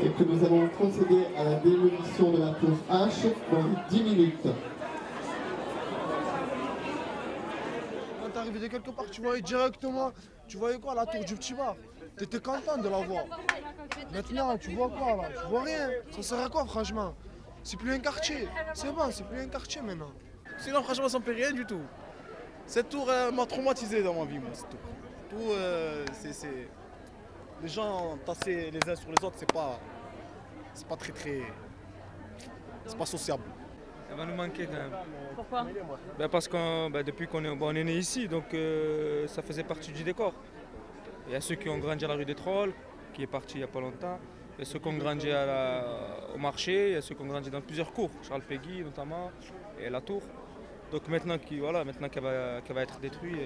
et que nous allons procéder à la démolition de la tour H dans 10 minutes. Quand t'es arrivé de quelque part, tu voyais directement, tu voyais quoi, la tour du petit bar? T'étais content de la voir. Maintenant, tu vois quoi là? Tu vois rien. Ça sert à quoi franchement? C'est plus un quartier. C'est bon, c'est plus un quartier maintenant. Sinon, franchement, ça me fait rien du tout. Cette tour elle m'a traumatisé dans ma vie, moi, cette tour. Tout, euh, c'est, c'est- Les gens tassés les uns sur les autres, c'est pas. C'est pas très très. C'est pas sociable. Elle va nous manquer quand même. Pourquoi? Ben, parce que depuis qu'on est, bon, on est né ici, donc euh, ça faisait partie du décor. Il y a ceux qui ont grandi à la rue des Trolls, qui est parti il n'y a pas longtemps. Il y a ceux qui ont grandi à la- au marché, il y a ceux qui ont grandi dans plusieurs cours, Charles Péguy notamment, et la tour. Donc maintenant qu'il voilà, maintenant qu'elle va, qu'elle va être détruite.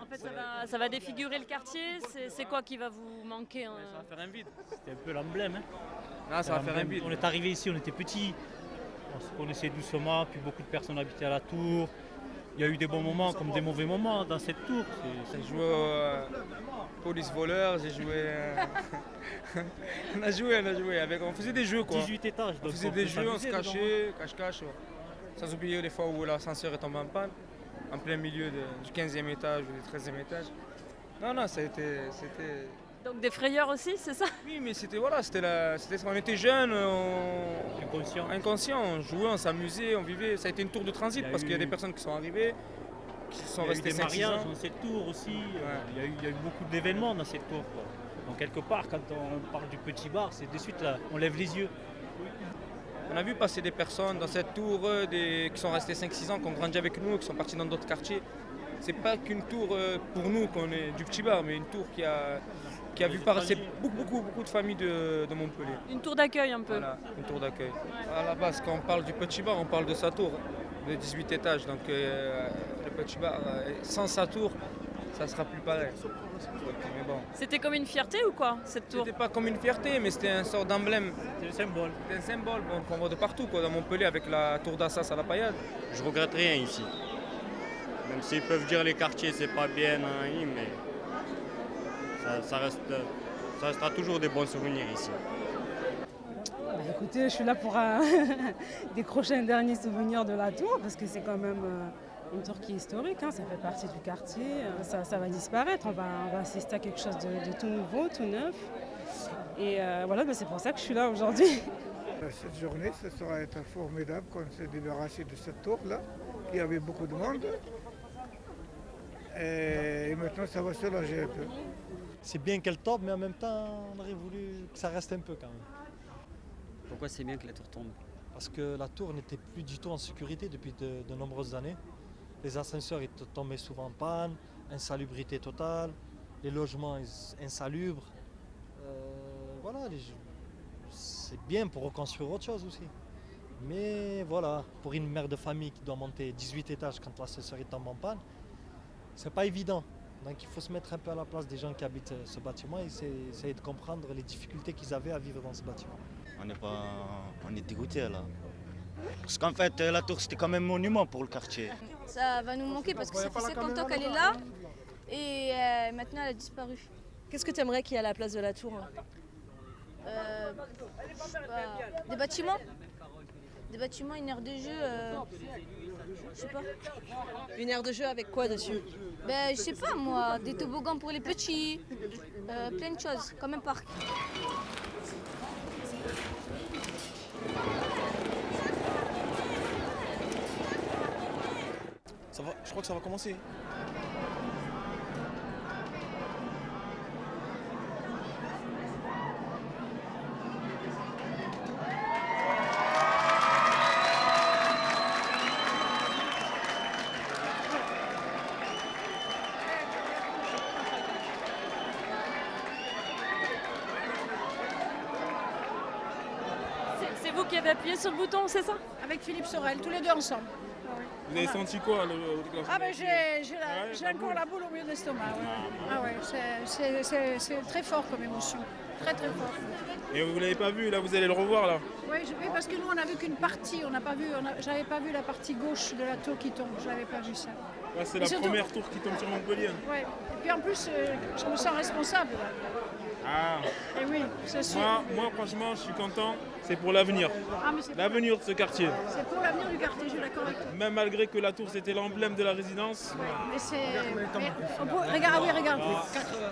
En fait, ça va, ça va défigurer le quartier. C'est quoi qui va vous manquer hein ça va faire un vide. C'était un peu l'emblème. Hein. Ah, ça va faire un vide. On est arrivé ici, on était petits. On se connaissait doucement, puis beaucoup de personnes habitaient à la tour. Il y a eu des bons moments comme des mauvais moments dans cette tour. J'ai joué au euh, police voleur, j'ai joué. euh, on a joué, on a joué. Avec, on faisait des jeux quoi. 18 étages. On donc faisait on des peut jeux, on se cachait, cache-cache. Sans oublier les fois où l'ascenseur est tombé en panne, en plein milieu de- du 15e étage ou du 13e étage. Non, non, ça a été. c'était- Donc des frayeurs aussi, c'est ça? Oui, mais c'était voilà, c'était la, c'était, on était jeunes, on, Inconscient. inconscients, on jouait, on s'amusait, on vivait. Ça a été une tour de transit parce qu'il y a des personnes qui sont arrivées, qui sont Il y a eu restées des 5 mariages ans. dans cette tour aussi. Il, y a eu, il y a eu beaucoup d'événements dans cette tour. quoi. Donc quelque part, quand on parle du petit bar, c'est de suite là, on lève les yeux. On a vu passer des personnes dans cette tour euh, des, qui sont restées 5-6 ans, qui ont grandi avec nous, qui sont partis dans d'autres quartiers. C'est pas qu'une tour euh, pour nous qu'on est du petit bar, mais une tour qui a, qui a vu passer beaucoup, beaucoup, beaucoup de familles de, de Montpellier. Une tour d'accueil un peu. Voilà, une tour d'accueil. À la base, quand on parle du petit bar, on parle de sa tour, de 18 étages. Donc euh, le petit bar, sans sa tour, ça sera plus pareil. Mais bon, C'était comme une fierté ou quoi, cette tour? C'était pas comme une fierté, mais c'était un sort d'emblème. C'est le symbole. C'était un symbole bon, qu'on voit de partout, quoi, dans Montpellier, avec la tour d'Assas à la paillade. Je regrette rien ici. Même s'ils peuvent dire les quartiers c'est pas bien, hein, mais ça, ça reste, ça restera toujours des bons souvenirs ici. Bah, écoutez, je suis là pour euh, décrocher un dernier souvenir de la tour, parce que c'est quand même euh, une tour qui est historique, hein, ça fait partie du quartier, euh, ça, ça va disparaître, on va, on va assister à quelque chose de, de tout nouveau, tout neuf. Et euh, voilà, bah, c'est pour ça que je suis là aujourd'hui. Cette journée, ce sera être formidable qu'on s'est débarrassé de cette tour-là, qui avait beaucoup de monde. Et maintenant, ça va soulager un peu. C'est bien qu'elle tombe, mais en même temps, on aurait voulu que ça reste un peu quand même. Pourquoi c'est bien que la tour tombe? Parce que la tour n'était plus du tout en sécurité depuis de, de nombreuses années. Les ascenseurs étaient tombés souvent en panne, insalubrité totale, les logements ins- insalubres. Euh, voilà, c'est bien pour reconstruire autre chose aussi. Mais voilà, pour une mère de famille qui doit monter 18 étages quand l'ascenseur tombe en panne, c'est pas évident. Donc il faut se mettre un peu à la place des gens qui habitent euh, ce bâtiment et essayer, essayer de comprendre les difficultés qu'ils avaient à vivre dans ce bâtiment. On est, pas, on est dégoûté là. Parce qu'en fait, la tour c'était quand même un monument pour le quartier. Ça va nous manquer parce que ça fait 50 ans qu'elle est là et euh, maintenant elle a disparu. Qu'est-ce que tu aimerais qu'il y ait à la place de la tour Euh, sais pas, des bâtiments Des bâtiments, une aire de jeu, euh, je sais pas. Une aire de jeu avec quoi dessus Ben, je sais pas moi, des toboggans pour les petits, euh, plein de choses, comme un parc. Ça va, je crois que ça va commencer. C'est- C'est vous sur le bouton, c'est ça? Avec Philippe Sorel, tous les deux ensemble. Vous avez senti quoi le, Ah ben j'ai j'ai la- j'ai encore la boule au milieu de l'estomac. ouais. Ah ouais, c'est- c'est- c'est c'est très fort comme émotion. Très très fort. Et vous l'avez pas vu, là vous allez le revoir là. Oui, je- oui, parce que nous on n'a vu qu'une partie, on n'a pas vu, j'avais pas vu la partie gauche de la tour qui tombe, je n'avais pas vu ça. C'est la surtout- première tour qui tombe sur Montpellier. Ouais. Et puis en plus, euh, je me sens responsable. là. Ah. Et oui, c'est sûr. Moi, moi, franchement, je suis content. C'est pour l'avenir. Ah, L'avenir de ce quartier. C'est pour l'avenir du quartier, je suis d'accord avec toi. Même malgré que la tour c'était l'emblème de la résidence. Mais c'est. Regarde, ah oui, regarde.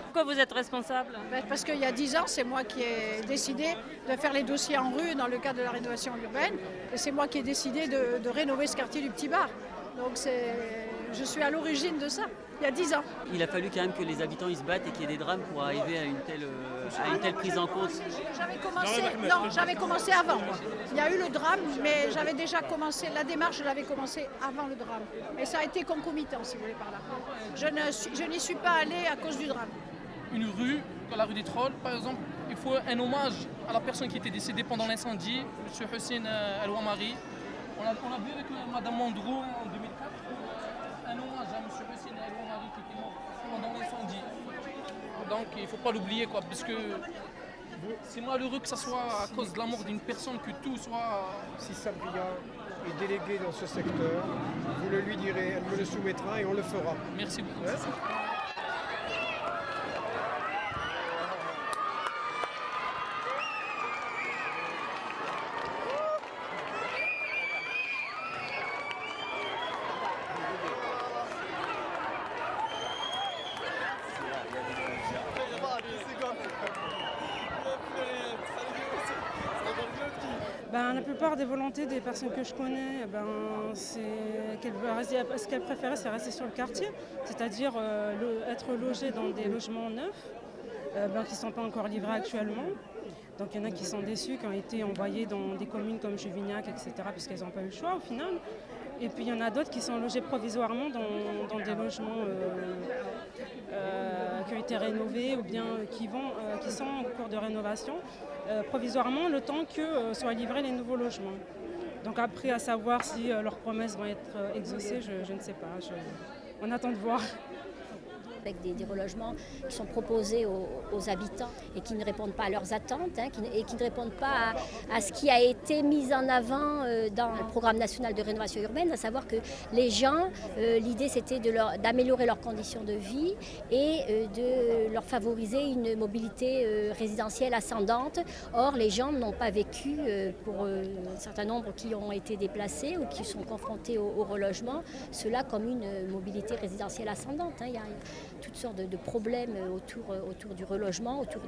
Pourquoi vous êtes responsable? Ben, Parce qu'il y a 10 ans, c'est moi qui ai décidé de faire les dossiers en rue dans le cadre de la rénovation urbaine. Et c'est moi qui ai décidé de, de rénover ce quartier du Petit Bar. Donc c'est, je suis à l'origine de ça, il y a 10 ans. Il a fallu quand même que les habitants ils se battent et qu'il y ait des drames pour arriver à une telle, euh, à une telle prise en compte. J'avais commencé, non, j'avais commencé avant. moi. Il y a eu le drame, mais j'avais déjà commencé, la démarche, je l'avais commencé avant le drame. Et ça a été concomitant, si vous voulez, par là. Je ne suis- je n'y suis pas allée à cause du drame. une rue, comme la rue des Trolls par exemple, il faut un hommage à la personne qui était décédée pendant l'incendie, M. Hussein euh, El-Ouamari. On a, on a vu avec euh, Mme Mandrou en 2004 un hommage à M. Hussein El-Ouamari qui était mort pendant l'incendie. Donc il ne faut pas l'oublier, quoi, parce que c'est malheureux que ce soit à cause de la mort d'une personne que tout soit. Si Sabria est délégué dans ce secteur, vous le lui direz, elle me le soumettra et on le fera. Merci beaucoup. Ben, la plupart des volontés des personnes que je connais, ben, veulent rester- ce qu'elles préféraient, c'est rester sur le quartier, c'est-à-dire euh, être logées dans des logements neufs euh, ben, qui ne sont pas encore livrés actuellement. Donc il y en a qui sont déçus, qui ont été envoyés dans des communes comme Juvignac, etc., parce qu'elles n'ont pas eu le choix au final. Et puis il y en a d'autres qui sont logés provisoirement dans, des logements euh, qui ont été rénovés ou bien qui, vont, euh, qui sont en cours de rénovation euh, provisoirement le temps que euh, soient livrés les nouveaux logements. Donc après, à savoir si euh, leurs promesses vont être euh, exaucées, je, ne sais pas. On attend de voir. Avec des, relogements qui sont proposés aux, habitants et qui ne répondent pas à leurs attentes hein, et qui ne répondent pas à, ce qui a été mis en avant euh, dans le programme national de rénovation urbaine, à savoir que les gens, euh, l'idée c'était d'améliorer leurs conditions de vie et euh, de leur favoriser une mobilité résidentielle ascendante. Or, les gens n'ont pas vécu, pour un certain nombre qui ont été déplacés ou qui sont confrontés au, relogement, cela comme une mobilité résidentielle ascendante. hein. Toutes sortes de, problèmes autour, euh, autour du relogement, autour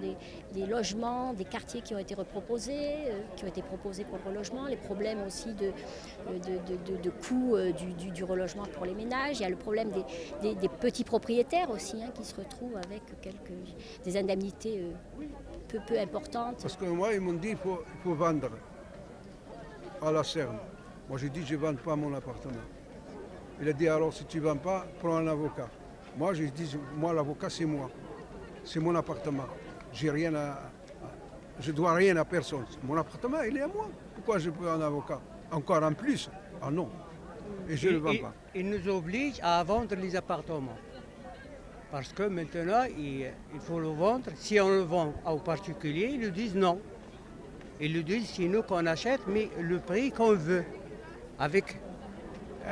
des, logements, des quartiers qui ont été reproposés, euh, qui ont été proposés pour le relogement, les problèmes aussi de, euh, de, de- de- de coût euh, du, du- du relogement pour les ménages. Il y a le problème des, des- petits propriétaires aussi hein, qui se retrouvent avec quelques, des indemnités peu, peu importantes. Parce que moi, ils m'ont dit qu'il faut, vendre à la Cerne. Moi, j'ai dit je ne vends pas mon appartement. Il a dit alors, si tu ne vends pas, prends un avocat. Moi, j'ai dit moi, l'avocat, c'est moi. C'est mon appartement. J'ai rien à, Je dois rien à personne. Mon appartement, il est à moi. Pourquoi je peux un avocat? Encore en plus? Ah non. Et je ne le vends Il- pas. Il nous oblige à vendre les appartements. Parce que maintenant, il, il faut le vendre. Si on le vend aux particuliers, ils nous disent non. Ils nous disent c'est nous qu'on achète, mais le prix qu'on veut. Avec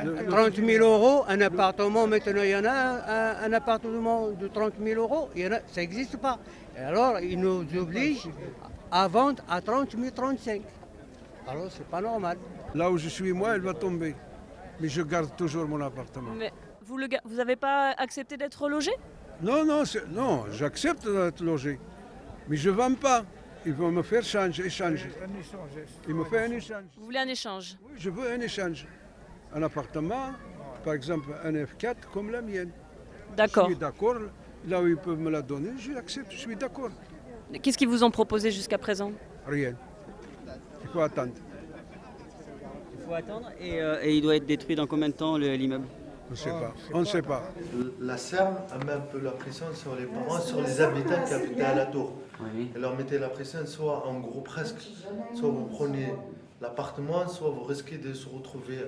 30 000 euros, un appartement, maintenant il y en a un, un appartement de 30 000 euros, il y en a- ça n'existe pas. Et alors, ils nous obligent à vendre à 30 000, 35 Alors, c'est pas normal. Là où je suis, moi, elle va tomber. Mais je garde toujours mon appartement. Mais vous le ga- vous n'avez pas accepté d'être logé? Non, non, non, j'accepte d'être logé. Mais je ne vends pas. Ils vont me faire changer, échanger. Ils me font un échange. Vous voulez un échange? Oui, je veux un échange. Un appartement, par exemple un F4 comme la mienne. D'accord. Je suis d'accord. Là où ils peuvent me la donner, je l'accepte, je suis d'accord. Qu'est-ce qu'ils vous ont proposé jusqu'à présent? Rien. Il faut attendre. Il faut attendre et, euh, et il doit être détruit dans combien de temps le- l'immeuble? On ne sait pas. On ne sait pas. La CERN a mis un peu la pression sur les parents, sur les habitants qui habitaient à la tour. Elle leur mettait la pression, soit en gros presque, soit vous prenez l'appartement, soit vous risquez de se retrouver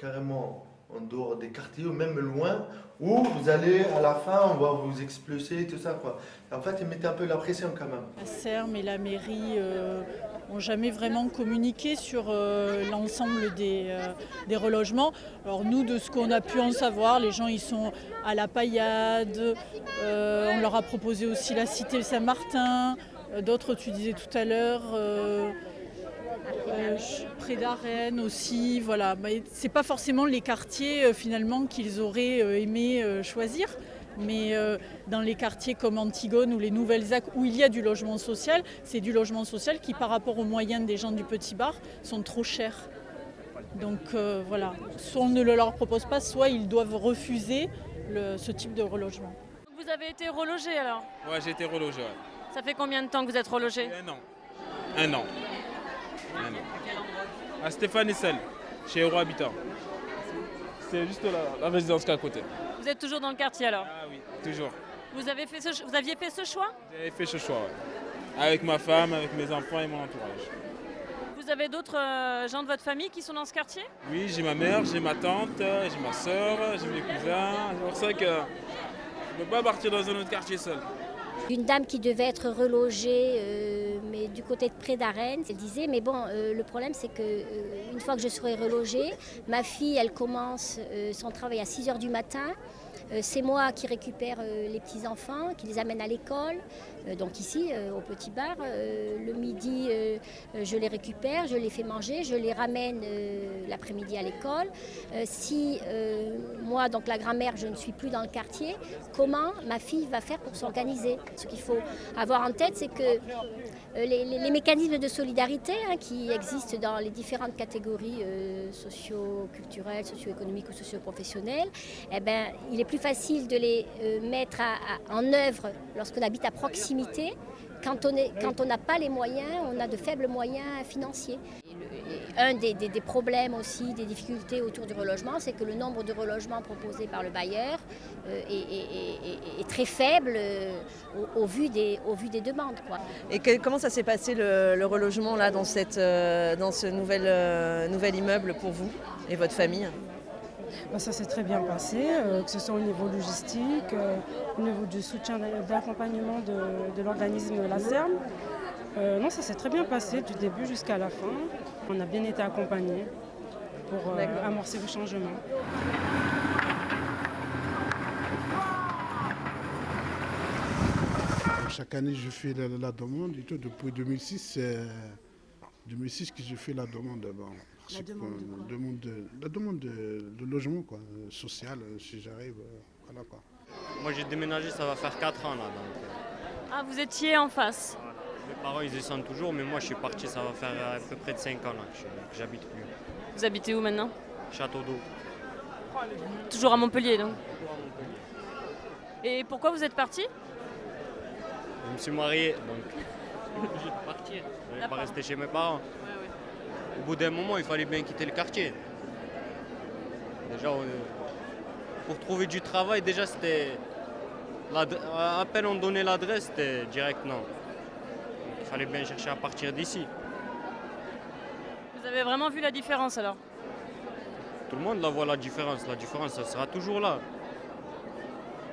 carrément en dehors des quartiers ou même loin, où vous allez à la fin, on va vous expulser, tout ça quoi. En fait, ils mettaient un peu la pression quand même. La CERM et la mairie euh, jamais vraiment communiqué sur euh, l'ensemble des, euh, des relogements. Alors nous, de ce qu'on a pu en savoir, les gens ils sont à la paillade, euh, on leur a proposé aussi la cité Saint-Martin, d'autres tu disais tout à l'heure. Euh, près d'Arène aussi, voilà. C'est pas forcément les quartiers euh, finalement qu'ils auraient euh, aimé euh, choisir, mais euh, dans les quartiers comme Antigone ou les Nouvelles ZAC où il y a du logement social, c'est du logement social qui par rapport aux moyens des gens du petit bar sont trop chers. Donc euh, voilà, soit on ne le leur propose pas, soit ils doivent refuser le- ce type de relogement. Vous avez été relogé alors? Ouais, j'ai été relogé. ouais. Ça fait combien de temps que vous êtes relogé? Un an. Un an. À Stéphane Essel, chez Euro Habitat. C'est juste la, la résidence qui est à côté. Vous êtes toujours dans le quartier alors Ah oui, toujours. vous, avez fait ce, vous aviez fait ce choix J'ai fait ce choix, ouais. Avec ma femme, avec mes enfants et mon entourage. Vous avez d'autres euh, gens de votre famille qui sont dans ce quartier Oui, j'ai ma mère, j'ai ma tante, j'ai ma soeur, j'ai mes cousins. C'est pour ça que je ne peux pas partir dans un autre quartier seul. Une dame qui devait être relogée, euh, mais du côté de près d'Arène, elle disait, mais bon, euh, le problème c'est que euh, une fois que je serai relogée, ma fille, elle commence euh, son travail à 6 heures du matin. Euh, c'est moi qui récupère euh, les petits-enfants, qui les amène à l'école. Euh, donc ici, au petit bar, le midi, je les récupère, je les fais manger, je les ramène l'après-midi à l'école. Si moi, donc la grand-mère, je ne suis plus dans le quartier, comment ma fille va faire pour s'organiser? Ce qu'il faut avoir en tête, c'est que les, mécanismes de solidarité hein, qui existent dans les différentes catégories socio-culturelles, socio-économiques ou socio-professionnelles, eh ben, il est plus facile de les euh, mettre en œuvre lorsqu'on habite à proximité. Quand on n'a pas les moyens, on a de faibles moyens financiers. Un des, problèmes aussi, des difficultés autour du relogement, c'est que le nombre de relogements proposés par le bailleur euh, est, très faible euh, au, vu des, au vu des demandes. Et comment ça s'est passé le, relogement là dans, cette, dans ce nouvel, nouvel immeuble pour vous et votre famille? Bah, ça s'est très bien passé, euh, que ce soit au niveau logistique, euh, au niveau du soutien et de l'accompagnement de, l'organisme La Serme. Euh, non, ça s'est très bien passé du début jusqu'à la fin. On a bien été accompagnés pour euh, amorcer le changement. Chaque année, je fais la, la demande et tout. Depuis 2006, c'est 2006 que je fais la demande. Bon, La que, demande de euh, quoi demande de, La demande de, de logement, quoi, euh, social, euh, si j'arrive. voilà, quoi. Moi j'ai déménagé, ça va faire 4 ans là. Donc, Ah, vous étiez en face. mes parents ils descendent toujours, mais moi je suis parti, ça va faire à peu près de 5 ans là que j'habite plus. Vous habitez où maintenant? Château d'eau. Toujours à Montpellier donc? Et pourquoi vous êtes parti? Je me suis marié, donc je suis partir. Je ne vais pas rester chez mes parents. Au bout d'un moment, il fallait bien quitter le quartier. Déjà, on- pour trouver du travail, déjà c'était. À peine on donnait l'adresse, c'était direct non. Il fallait bien chercher à partir d'ici. Vous avez vraiment vu la différence alors? Tout le monde la voit la différence. La différence, ça sera toujours là.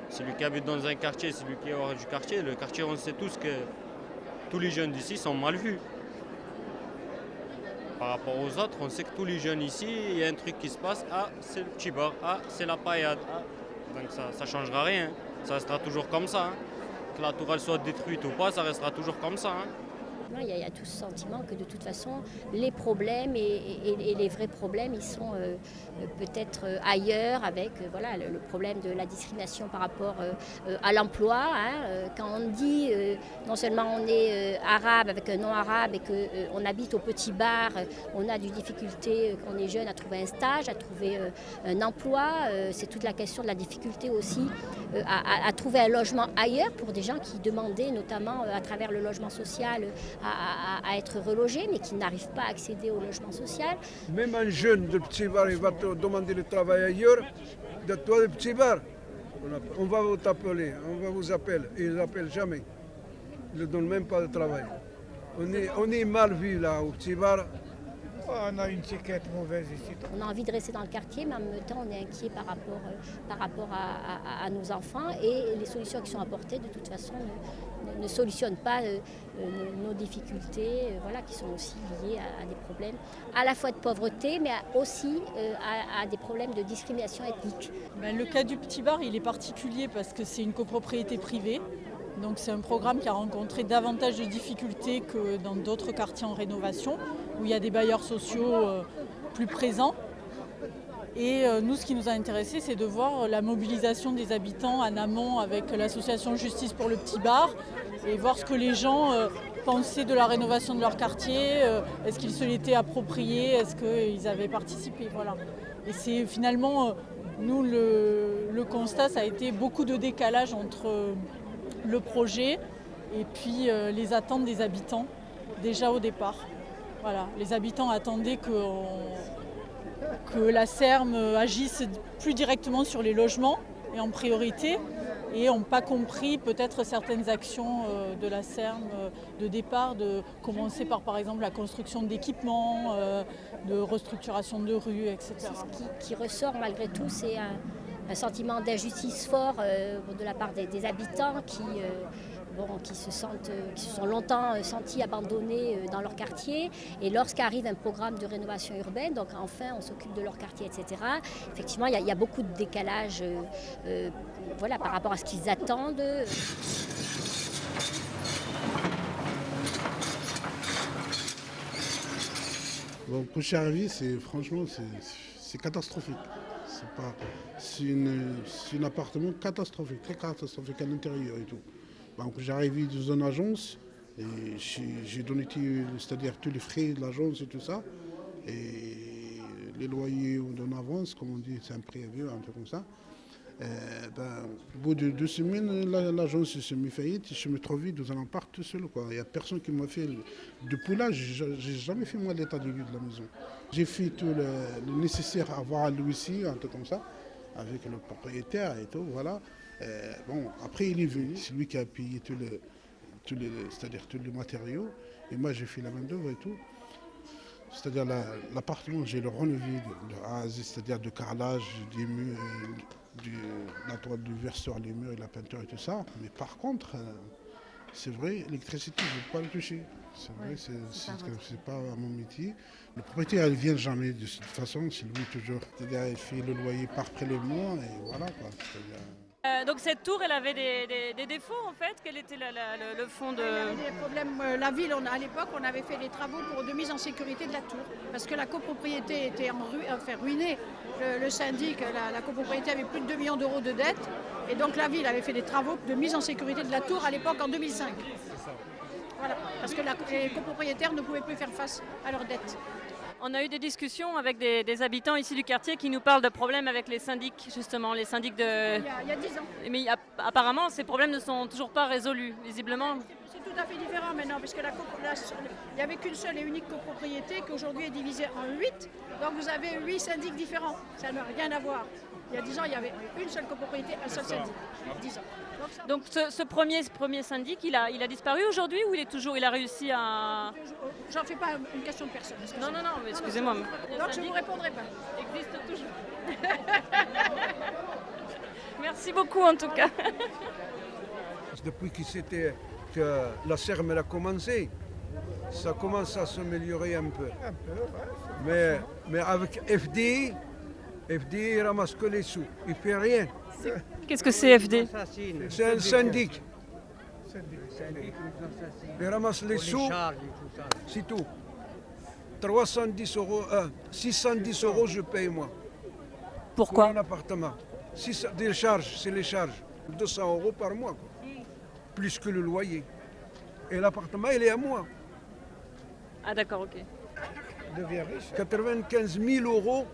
Celui qui habite dans un quartier, celui qui est hors du quartier, le quartier, on sait tous que tous les jeunes d'ici sont mal vus. Par rapport aux autres, on sait que tous les jeunes ici, il y a un truc qui se passe. Ah, c'est le petit bar. Ah, c'est la paillade. Ah. Donc ça ne changera rien. Ça restera toujours comme ça. hein. Que la tour elle soit détruite ou pas, ça restera toujours comme ça. hein. Non, Il y, a, tout ce sentiment que de toute façon, les problèmes et, les vrais problèmes, ils sont euh, euh, peut-être euh, ailleurs avec voilà, le, problème de la discrimination par rapport à l'emploi. hein. Quand on dit non seulement on est arabe avec un nom arabe et qu'on habite au petit bar, on a des difficultés euh, quand on est jeune à trouver un stage, à trouver un emploi. C'est toute la question de la difficulté aussi à, trouver un logement ailleurs pour des gens qui demandaient notamment à travers le logement social à, être relogés mais qui n'arrivent pas à accéder au logement social. Même un jeune de petit bar, il va te demander le travail ailleurs. De toi, le petit bar, on va vous t'appeler, on va vous appeler. Ils n'appellent jamais. Ils ne donnent même pas de travail. On est, on est mal vu là, au petit bar. On a une étiquette mauvaise ici. On a envie de rester dans le quartier, mais en même temps, on est inquiet par rapport, euh, par rapport à, à- à nos enfants et les solutions qui sont apportées, de toute façon, ne, ne solutionne pas euh, euh, nos, nos difficultés, euh, voilà, qui sont aussi liées à, à des problèmes à la fois de pauvreté, mais aussi euh, à, à des problèmes de discrimination ethnique. Ben, le cas du petit bar, il est particulier parce que c'est une copropriété privée. Donc c'est un programme qui a rencontré davantage de difficultés que dans d'autres quartiers en rénovation, où il y a des bailleurs sociaux euh, plus présents. Et euh, nous, ce qui nous a intéressé, c'est de voir la mobilisation des habitants en amont avec l'association Justice pour le Petit Bar et voir ce que les gens euh, pensaient de la rénovation de leur quartier. Est-ce qu'ils se l'étaient approprié Est-ce qu'ils avaient participé. Et c'est finalement, nous, le, le constat, ça a été beaucoup de décalage entre le projet et puis les attentes des habitants, déjà au départ. Voilà, les habitants attendaient que la CERM agisse plus directement sur les logements et en priorité et n'ont pas compris peut-être certaines actions euh, de la CERM euh, de départ, de commencer par par exemple la construction d'équipements, euh, de restructuration de rues, etc. Ce qui, ressort malgré tout, c'est un, sentiment d'injustice fort de la part des, habitants qui, qui, se sentent, euh, qui se sont longtemps euh, sentis abandonnés euh, dans leur quartier. Et lorsqu'arrive un programme de rénovation urbaine, donc enfin on s'occupe de leur quartier, etc., effectivement, il y, a- beaucoup de décalage voilà, par rapport à ce qu'ils attendent. Bon, arrivé, c'est franchement, c'est- catastrophique. C'est un appartement catastrophique, très catastrophique à l'intérieur et tout. J'ai arrivé dans une agence, et j'ai donné, c'est-à-dire tous les frais de l'agence et tout ça, et les loyers en avance, comme on dit, c'est un préavis, un truc comme ça. Ben, au bout de deux semaines, la- l'agence s'est mis faillite et je me trouvais dans un appart tout seul. Il n'y a personne qui m'a fait. Depuis là, j'ai j'ai jamais fait moi l'état de lieu de la maison. J'ai fait tout le, nécessaire à voir à Louis, un truc comme ça, avec le propriétaire et tout, voilà. Euh, bon, après il est venu, c'est lui qui a payé tout le, tout le, c'est-à-dire tous les matériaux, et moi j'ai fait la main d'œuvre et tout. C'est-à-dire la- l'appartement, j'ai le renouvelé de, de A à Z, c'est-à-dire de carrelage, des murs, du, la toile du verre sur les murs et la peinture et tout ça. Mais par contre, euh, c'est vrai, l'électricité, je ne vais pas le toucher. C'est vrai, Ouais, c'est pas pas mon métier. Le propriétaire, il ne vient jamais de cette façon, c'est lui toujours. C'est-à-dire, il fait le loyer par prélèvement et voilà quoi. Euh, donc cette tour, elle avait des, des- des défauts en fait Quel était le, fond de... Des euh, La ville, à l'époque, on avait fait les travaux pour de mise en sécurité de la tour. Parce que la copropriété était en enfin, ruinée. Le, syndic, la, copropriété avait plus de 2 millions d'euros de dettes. Et donc la ville avait fait des travaux de mise en sécurité de la tour à l'époque en 2005. Voilà. Parce que les copropriétaires ne pouvaient plus faire face à leurs dettes. On a eu des discussions avec des, des habitants ici du quartier qui nous parlent de problèmes avec les syndics, justement, les syndics de... Il y a, il y a 10 ans. Mais app- apparemment, ces problèmes ne sont toujours pas résolus, visiblement. C'est tout à fait différent maintenant, puisque la copro- la- il n'y avait qu'une seule et unique copropriété qui aujourd'hui est divisée en 8. Donc vous avez 8 syndics différents. Ça n'a rien à voir. Il y a 10 ans, il y avait une seule copropriété, un seul syndic. 10 ans. Donc ce, ce premier, ce premier syndic, il a, il a disparu aujourd'hui ou il est toujours, il a réussi à... J'en fais pas une question de personne. Non, non, non, mais excusez-moi. Donc je ne vous répondrai pas. existe toujours. Merci beaucoup en tout cas. Depuis que, c'était, que la CERM a commencé, ça commence à s'améliorer un peu. Mais, mais avec FDI, FDI ramasse que les sous, il ne fait rien. Qu'est-ce que c'est FD C'est un syndic. Il ramasse les sous, c'est tout. 310 euros, euh, 610 euros je paye moi. Pourquoi? Pour un appartement. Six- des charges, c'est les charges. 200 euros par mois. quoi. Plus que le loyer. Et l'appartement, il est à moi. Ah d'accord, ok. 95 000 euros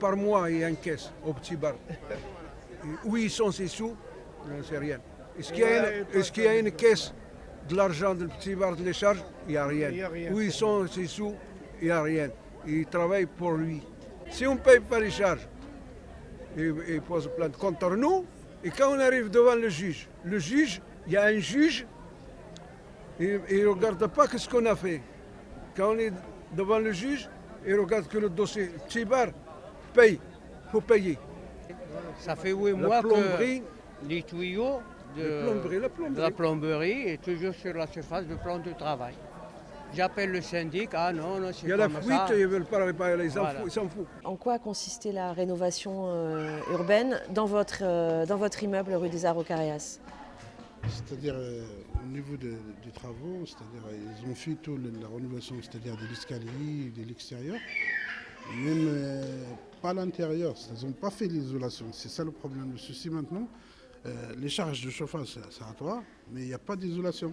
par mois, il encaisse au petit bar. Où ils sont ces sous Je ne sais rien. Est-ce qu'il y, a une- est-ce qu'il y a une caisse de l'argent du petit bar de les charges Il n'y a rien. Il y a rien. Où ils sont ces sous Il n'y a rien. Il travaille pour lui. Si on ne paye pas les charges, il, il pose plainte contre nous. Et quand on arrive devant le juge, le juge, il y a un juge, il ne regarde pas ce qu'on a fait. Quand on est devant le juge, il regarde que le dossier Tibar paye, il faut payer. Ça fait huit La mois plomberie, que les tuyaux de, La plomberie, la plomberie. de la plomberie et toujours sur la surface du plan de travail. J'appelle le syndic, ah non, non, c'est Il y a la fuite, ça. ils ne veulent pas réparer, ils s'en Voilà. foutent- ils s'en foutent. En quoi a consisté la rénovation euh, urbaine dans votre, euh, dans votre immeuble rue des Arts C'est-à-dire euh, au niveau de- des travaux, c'est-à-dire ils ont fait tout le- la rénovation, c'est-à-dire de l'escalier, de l'extérieur, même euh, pas l'intérieur, ils n'ont pas fait l'isolation. C'est ça le problème. Le souci maintenant, euh, les charges de chauffage, c'est à toi, mais il n'y a pas d'isolation.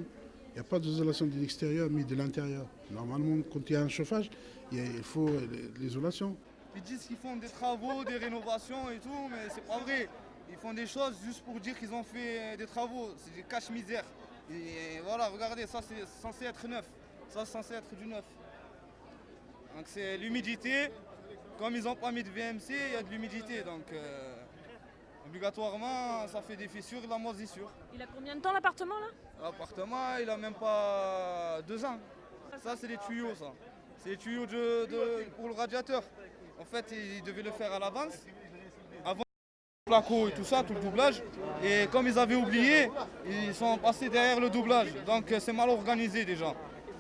Il n'y a pas d'isolation de l'extérieur, mais de l'intérieur. Normalement, quand il y a un chauffage, il faut euh, l'isolation. Ils disent qu'ils font des travaux, des rénovations et tout, mais c'est pas vrai. Ils font des choses juste pour dire qu'ils ont fait des travaux. C'est des caches-misères. Et voilà, regardez, ça c'est censé être neuf. Ça c'est censé être du neuf. Donc c'est l'humidité. Comme ils n'ont pas mis de VMC, il y a de l'humidité. Donc euh, obligatoirement, ça fait des fissures, de la moisissure. Il a combien de temps l'appartement là? L'appartement, il a même pas deux ans. Ça, c'est les tuyaux, ça. C'est les tuyaux de, de- pour le radiateur. En fait, ils devaient le faire à l'avance. Avant le placo et tout ça, tout le doublage. Et comme ils avaient oublié, ils sont passés derrière le doublage. Donc euh, c'est mal organisé déjà.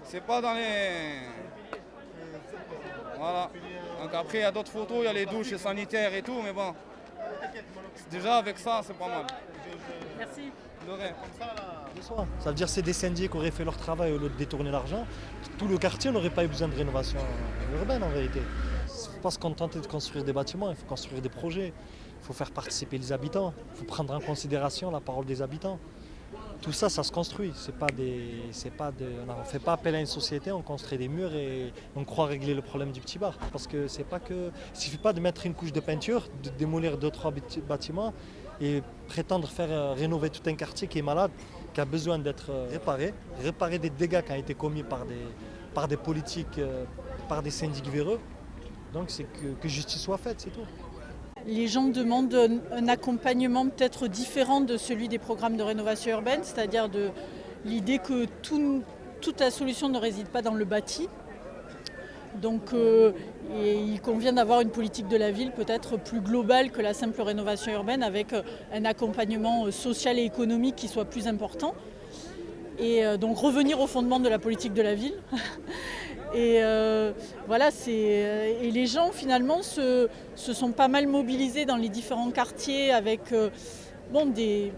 C'est pas dans les... Voilà. Donc après, il y a d'autres photos, il y a les douches sanitaires et tout, mais bon. Déjà avec ça, c'est pas mal. Merci. De rien. Ça veut dire que c'est des syndics qui auraient fait leur travail au lieu de détourner l'argent. Tout le quartier n'aurait pas eu besoin de rénovation urbaine en vérité. Il ne faut pas se contenter de construire des bâtiments, il faut construire des projets. Il faut faire participer les habitants, il faut prendre en considération la parole des habitants. Tout ça, ça se construit. Pas des, pas de, on ne fait pas appel à une société, on construit des murs et on croit régler le problème du petit bar. Parce que c'est pas que, il suffit pas de mettre une couche de peinture, de démolir deux trois bâti- bâtiments et prétendre faire euh, rénover tout un quartier qui est malade, qui a besoin d'être euh, réparé, réparer des dégâts qui ont été commis par des, politiques, euh, par des syndics véreux. Donc c'est que justice soit faite, c'est tout. Les gens demandent un, accompagnement peut-être différent de celui des programmes de rénovation urbaine, c'est-à-dire de l'idée que tout- toute la solution ne réside pas dans le bâti. Donc euh, il convient d'avoir une politique de la ville peut-être plus globale que la simple rénovation urbaine avec euh, un accompagnement euh, social et économique qui soit plus important. Et donc revenir au fondement de la politique de la ville. Et euh, euh, et les gens finalement se, se sont pas mal mobilisés dans les différents quartiers avec euh, bon, des,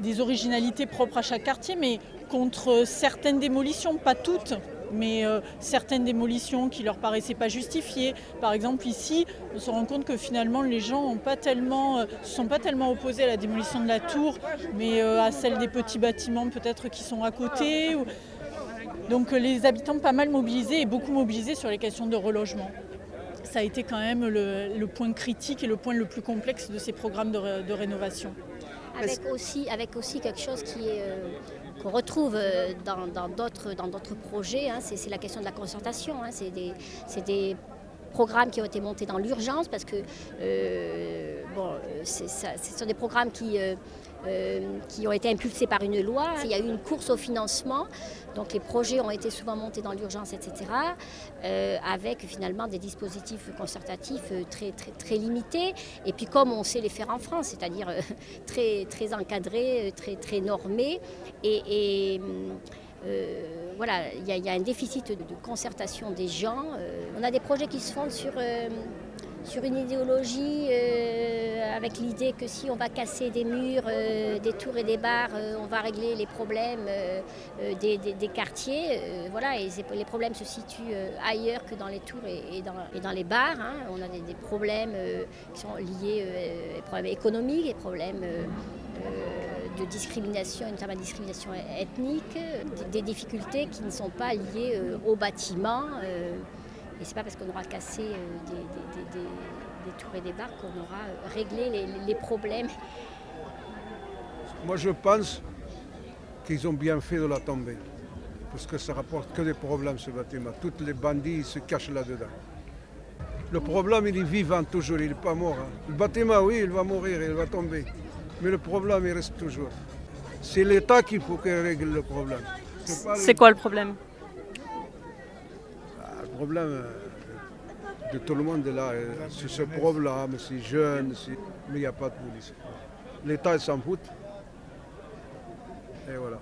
des originalités propres à chaque quartier, mais contre certaines démolitions, pas toutes, mais certaines démolitions qui leur paraissaient pas justifiées. Par exemple ici, on se rend compte que finalement les gens ne pas tellement, se sont pas tellement opposés à la démolition de la tour, mais à celle des petits bâtiments peut-être qui sont à côté. Donc euh, les habitants pas mal mobilisés et beaucoup mobilisés sur les questions de relogement. Ça a été quand même le, le point critique et le point le plus complexe de ces programmes de, ré- de rénovation. Avec aussi, avec aussi quelque chose qui est, euh, qu'on retrouve euh, dans d'autres dans projets, hein, c'est la question de la concertation. hein. c'est des, programmes qui ont été montés dans l'urgence parce que euh, bon, c'est ça- ce sont des programmes qui, euh, euh, qui ont été impulsés par une loi. Il y a eu une course au financement, donc les projets ont été souvent montés dans l'urgence, etc., euh, avec finalement des dispositifs concertatifs euh, très, très, limités. Et puis comme on sait les faire en France, c'est-à-dire très, très encadrés, très, très normés. Et, voilà, il y, a- un déficit de, concertation des gens. On a des projets qui se fondent sur, sur une idéologie euh, avec l'idée que si on va casser des murs, euh, des tours et des bars, euh, on va régler les problèmes des, quartiers. Voilà, les problèmes se situent ailleurs que dans les tours et, dans, les bars. hein. On a des, problèmes qui sont liés, des problèmes économiques, des problèmes de discrimination, notamment discrimination ethnique, des, difficultés qui ne sont pas liées euh, au bâtiment. euh, et c'est pas parce qu'on aura cassé euh, des, des- des- des- des tours et des bars qu'on aura euh, réglé les, les problèmes. Moi, je pense qu'ils ont bien fait de la tomber. Parce que ça rapporte que des problèmes, ce bâtiment. Tous les bandits ils se cachent là-dedans. Le problème, il est vivant toujours, il n'est pas mort. hein. Le bâtiment, oui, il va mourir, il va tomber. Mais le problème, il reste toujours. C'est l'État qu'il faut qu'il règle le problème. C'est quoi le problème? Problème euh, de tout le monde est là. euh, C'est ce problème, c'est jeune, mais il n'y a pas de police. L'État il s'en fout. Et voilà.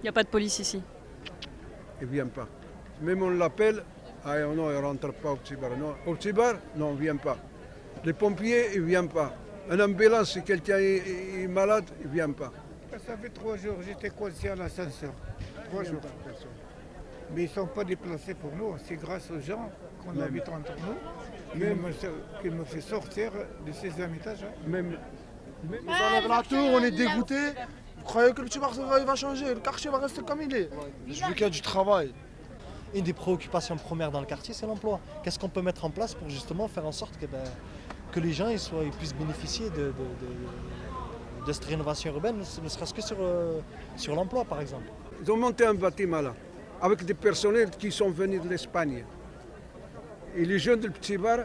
Il n'y a pas de police ici? Il ne vient pas. Même on l'appelle, ah non, il ne rentre pas au petit bar. Non, au petit bar, non, il ne vient pas. Les pompiers, ils ne viennent pas. Un ambulance, si quelqu'un est, est malade, il ne vient pas. Ça fait trois jours, j'étais coincé à l'ascenseur. Trois jours. Mais ils ne sont pas déplacés pour nous. C'est grâce aux gens qu'on Même. habite entre nous qui Même. me, qui me fait sortir de ces étages. hein. Même, Ils enlèvent la tour, on est dégoûté. Vous croyez que le petit il va changer Le quartier va rester comme il est. Je veux qu'il y ait du travail. Une des préoccupations premières dans le quartier, c'est l'emploi. Qu'est-ce qu'on peut mettre en place pour justement faire en sorte que, ben, que les gens ils soient, ils puissent bénéficier de, de- de- de cette rénovation urbaine, ne serait-ce que sur, euh, sur l'emploi par exemple? Ils ont monté un bâtiment là, avec des personnels qui sont venus de l'Espagne. Et les jeunes du petit bar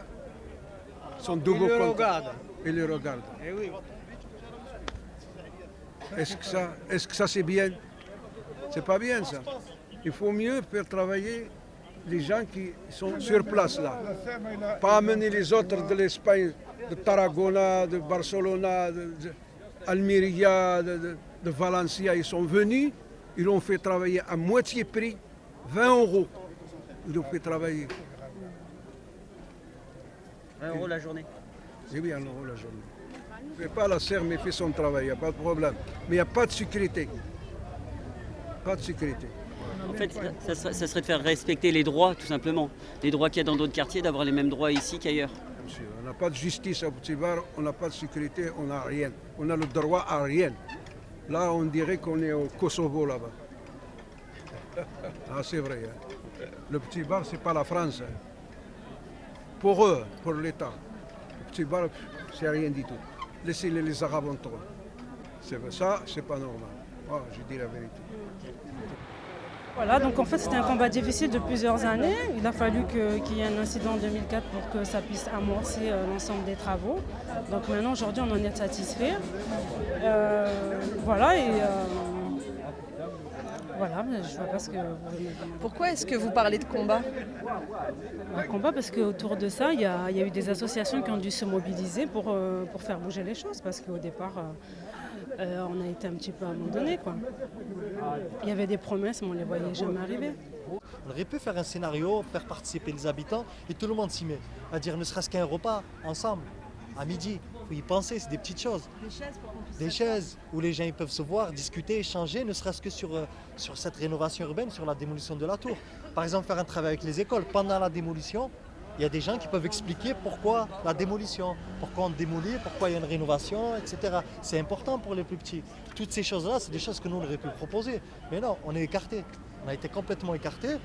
sont double Ils le regardent. Ils le regardent. Oui. Est-ce que ça, est-ce que ça c'est bien? C'est pas bien ça. Il faut mieux faire travailler les gens qui sont sur place là. Pas amener les autres de l'Espagne, de Tarragona, de Barcelona, de, de Almeria, de, de- de Valencia. Ils sont venus, ils l'ont fait travailler à moitié prix, 20 euros. Ils l'ont fait travailler. 20 euros la journée. C'est bien, euros la journée. Ne fait pas la serre, mais fait son travail, il n'y a pas de problème. Mais il n'y a pas de sécurité. Pas de sécurité. En fait, ça serait, ça serait de faire respecter les droits, tout simplement. Les droits qu'il y a dans d'autres quartiers, d'avoir les mêmes droits ici qu'ailleurs. On n'a pas de justice à Petit Bar, on n'a pas de sécurité, on n'a rien. On a le droit à rien. Là, on dirait qu'on est au Kosovo là-bas. Ah, c'est vrai. hein. Le Petit Bar, c'est pas la France. hein. Pour eux, pour l'État. Le Petit Bar, c'est rien du tout. Laissez-les les Arabes entre eux. Ça, c'est pas normal. Ah, je dis la vérité. Voilà, donc en fait c'était un combat difficile de plusieurs années. Il a fallu qu'il y ait un incident en 2004 pour que ça puisse amorcer euh, l'ensemble des travaux. Donc maintenant aujourd'hui on en est satisfait. Euh, voilà et euh, voilà, mais je vois pas ce que. Pourquoi est-ce que vous parlez de combat Un combat parce qu'autour de ça, il y, a, il y a eu des associations qui ont dû se mobiliser pour, euh, pour faire bouger les choses parce qu'au départ, euh, euh, on a été un petit peu abandonnés. quoi. Il y avait des promesses, mais on ne les voyait jamais arriver. On aurait pu faire un scénario, faire participer les habitants et tout le monde s'y met. À dire ne serait-ce qu'un repas ensemble, à midi. Faut y penser, c'est des petites choses. Des chaises où les gens ils peuvent se voir, discuter, échanger, ne serait-ce que sur, euh, sur cette rénovation urbaine, sur la démolition de la tour. Par exemple, faire un travail avec les écoles. Pendant la démolition, il y a des gens qui peuvent expliquer pourquoi la démolition, pourquoi on démolit, pourquoi il y a une rénovation, etc. C'est important pour les plus petits. Toutes ces choses-là, c'est des choses que nous on aurait pu proposer. Mais non, on est écarté. On a été complètement écarté.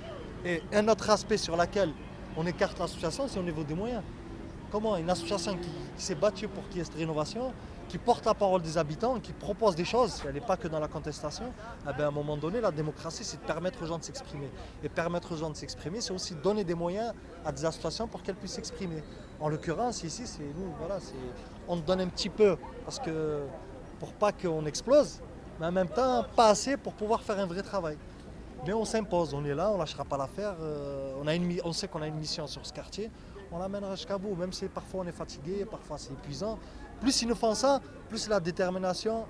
Et un autre aspect sur lequel on écarte l'association, c'est au niveau des moyens. Comment une association qui, s'est battue pour qu'il y ait cette rénovation, qui porte la parole des habitants, qui propose des choses, elle n'est pas que dans la contestation, eh ben, à un moment donné, la démocratie, c'est de permettre aux gens de s'exprimer. Et permettre aux gens de s'exprimer, c'est aussi donner des moyens à des associations pour qu'elles puissent s'exprimer. En l'occurrence, ici, c'est nous, voilà, on donne un petit peu, parce que pour pas qu'on explose, mais en même temps, pas assez pour pouvoir faire un vrai travail. Mais on s'impose, on est là, on lâchera pas l'affaire. euh, on, on sait qu'on a une mission sur ce quartier, on l'amènera jusqu'à bout, même si parfois on est fatigué, parfois c'est épuisant. Plus ils nous font ça, plus la détermination,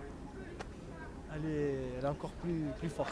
est, encore plus forte.